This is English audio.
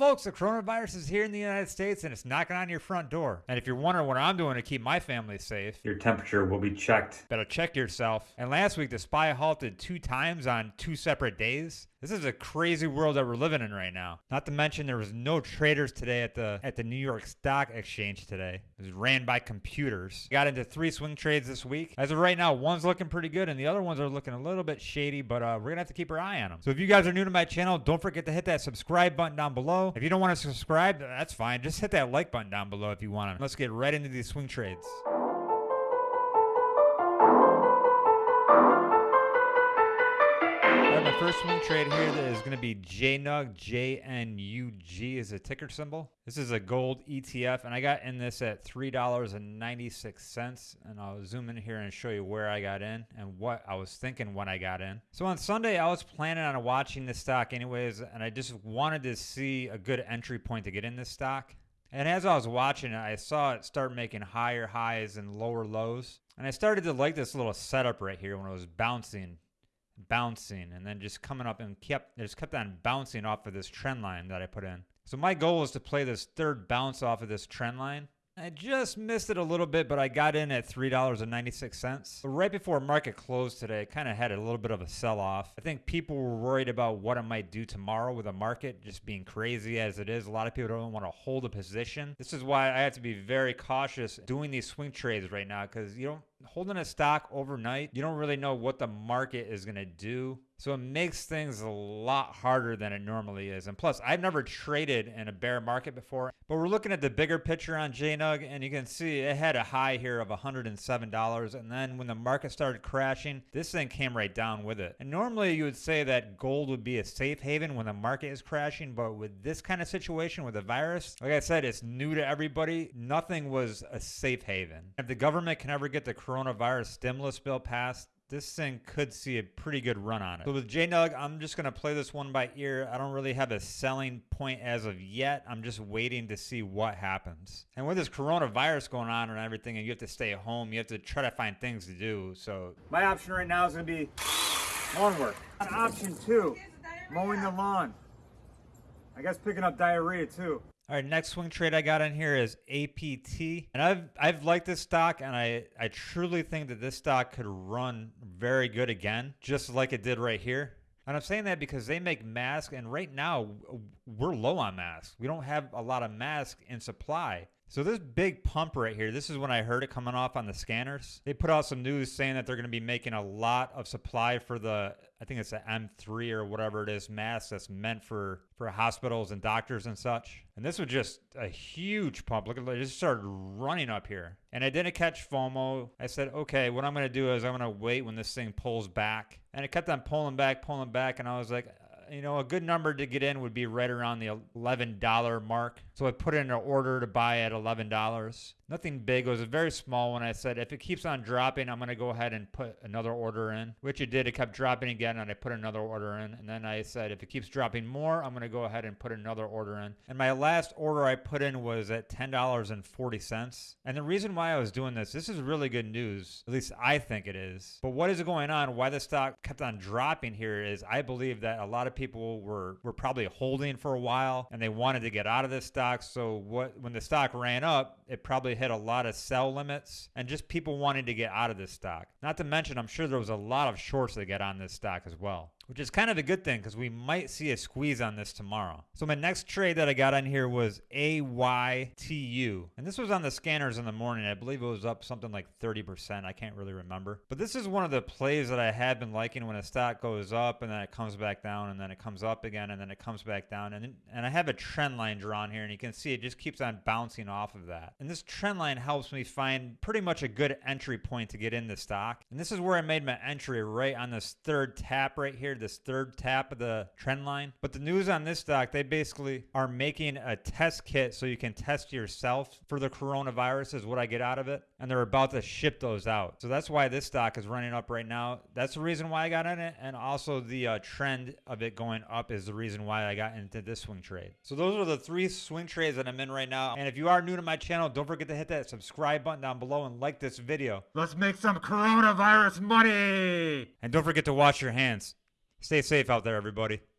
folks, the coronavirus is here in the United States and it's knocking on your front door. And if you're wondering what I'm doing to keep my family safe, Your temperature will be checked. better check yourself. And last week, the spy halted two times on two separate days. This is a crazy world that we're living in right now. Not to mention there was no traders today at the at the New York Stock Exchange today. It was ran by computers. Got into three swing trades this week. As of right now, one's looking pretty good and the other ones are looking a little bit shady, but uh, we're gonna have to keep our eye on them. So if you guys are new to my channel, don't forget to hit that subscribe button down below. If you don't want to subscribe, that's fine. Just hit that like button down below if you want to. Let's get right into these swing trades. First swing trade here is going to be JNUG. J-N-U-G is a ticker symbol. This is a gold ETF, and I got in this at $3.96. And I'll zoom in here and show you where I got in and what I was thinking when I got in. So on Sunday, I was planning on watching the stock anyways, and I just wanted to see a good entry point to get in this stock. And as I was watching it, I saw it start making higher highs and lower lows. And I started to like this little setup right here when it was bouncing bouncing and then just coming up and kept it just kept on bouncing off of this trend line that I put in. So my goal was to play this third bounce off of this trend line. I just missed it a little bit, but I got in at $3.96. Right before market closed today, kind of had a little bit of a sell off. I think people were worried about what it might do tomorrow with the market just being crazy as it is. A lot of people don't want to hold a position. This is why I have to be very cautious doing these swing trades right now because you don't holding a stock overnight, you don't really know what the market is going to do. So it makes things a lot harder than it normally is. And plus, I've never traded in a bear market before, but we're looking at the bigger picture on JNUG and you can see it had a high here of $107. And then when the market started crashing, this thing came right down with it. And normally you would say that gold would be a safe haven when the market is crashing, but with this kind of situation with the virus, like I said, it's new to everybody. Nothing was a safe haven. If the government can ever get the coronavirus stimulus bill passed, this thing could see a pretty good run on it. So with JNUG, I'm just going to play this one by ear. I don't really have a selling point as of yet. I'm just waiting to see what happens. And with this coronavirus going on and everything, and you have to stay home, you have to try to find things to do. So my option right now is going to be lawn work. On option two, mowing the lawn. I guess picking up diarrhea too. All right, next swing trade I got in here is APT. And I've I've liked this stock and I, I truly think that this stock could run very good again, just like it did right here. And I'm saying that because they make masks and right now we're low on masks. We don't have a lot of masks in supply. So this big pump right here, this is when I heard it coming off on the scanners. They put out some news saying that they're going to be making a lot of supply for the, I think it's the M3 or whatever it is, mask that's meant for, for hospitals and doctors and such. And this was just a huge pump. Look at it, just started running up here. And I didn't catch FOMO. I said, okay, what I'm going to do is I'm going to wait when this thing pulls back. And it kept on pulling back, pulling back. And I was like, you know, a good number to get in would be right around the $11 mark. So I put in an order to buy at $11. Nothing big. It was a very small one. I said, if it keeps on dropping, I'm going to go ahead and put another order in, which it did. It kept dropping again, and I put another order in. And then I said, if it keeps dropping more, I'm going to go ahead and put another order in. And my last order I put in was at $10.40. And the reason why I was doing this, this is really good news. At least I think it is. But what is going on? Why the stock kept on dropping here is I believe that a lot of people were, were probably holding for a while and they wanted to get out of this stock. So what when the stock ran up, it probably hit a lot of sell limits and just people wanting to get out of this stock. Not to mention, I'm sure there was a lot of shorts that get on this stock as well which is kind of a good thing because we might see a squeeze on this tomorrow. So my next trade that I got on here was AYTU. And this was on the scanners in the morning. I believe it was up something like 30%. I can't really remember. But this is one of the plays that I have been liking when a stock goes up and then it comes back down and then it comes up again and then it comes back down. And, and I have a trend line drawn here and you can see it just keeps on bouncing off of that. And this trend line helps me find pretty much a good entry point to get in the stock. And this is where I made my entry right on this third tap right here this third tap of the trend line. But the news on this stock, they basically are making a test kit so you can test yourself for the coronavirus is what I get out of it. And they're about to ship those out. So that's why this stock is running up right now. That's the reason why I got in it. And also the uh, trend of it going up is the reason why I got into this swing trade. So those are the three swing trades that I'm in right now. And if you are new to my channel, don't forget to hit that subscribe button down below and like this video. Let's make some coronavirus money! And don't forget to wash your hands. Stay safe out there, everybody.